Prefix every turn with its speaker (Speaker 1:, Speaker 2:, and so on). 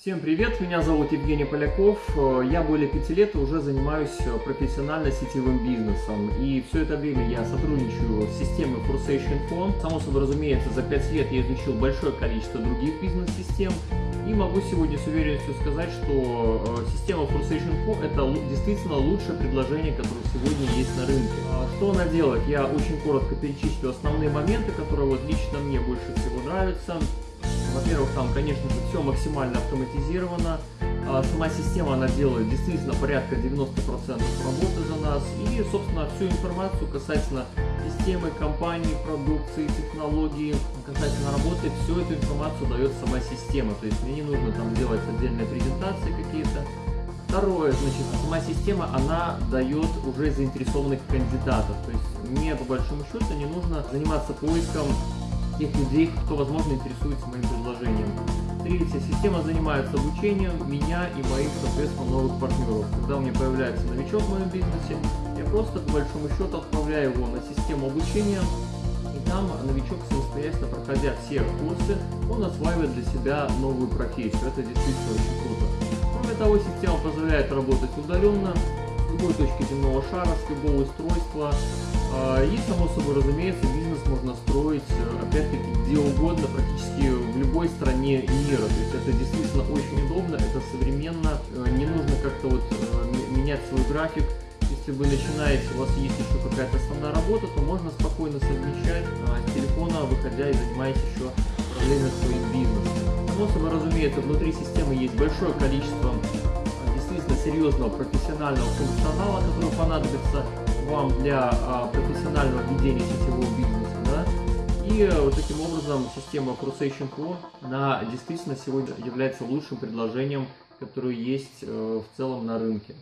Speaker 1: Всем привет, меня зовут Евгений Поляков. Я более пяти лет уже занимаюсь профессионально сетевым бизнесом. И все это время я сотрудничаю с системой Forsation Phone. Само собой разумеется, за пять лет я изучил большое количество других бизнес-систем. И могу сегодня с уверенностью сказать, что э, система Forsation Phone это действительно лучшее предложение, которое сегодня есть на рынке. А что она делает? Я очень коротко перечислю основные моменты, которые вот лично мне больше всего нравятся. Во-первых, там, конечно же, все максимально автоматизировано. А сама система, она делает действительно порядка 90% работы за нас. И, собственно, всю информацию касательно системы, компании, продукции, технологии, касательно работы, всю эту информацию дает сама система. То есть мне не нужно там делать отдельные презентации какие-то. Второе, значит, сама система, она дает уже заинтересованных кандидатов. То есть мне, по большому счету, не нужно заниматься поиском тех людей, кто, возможно, интересуется моим предложением. Третья система занимается обучением меня и моих, соответственно, новых партнеров. Когда у меня появляется новичок в моем бизнесе, я просто, по большому счету, отправляю его на систему обучения, и там новичок, самостоятельно проходя все курсы, он осваивает для себя новую профессию. Это действительно очень круто. Кроме того, система позволяет работать удаленно, с любой точки земного шара, с любого устройства. А, и, само собой, разумеется, бизнес можно строить, э, опять-таки, где угодно, практически в любой стране мира. То есть это действительно очень удобно, это современно, э, не нужно как-то вот э, менять свой график. Если вы начинаете, у вас есть еще какая-то основная работа, то можно спокойно совмещать с телефона, выходя и занимаясь еще управлением своим бизнесом. Само собой, разумеется, внутри системы есть большое количество действительно серьезного профессионального функционала, который понадобится вам для а, профессионального ведения сетевого бизнеса. Э, вот таким образом система Crusation Pro, она действительно сегодня является лучшим предложением, которое есть э, в целом на рынке.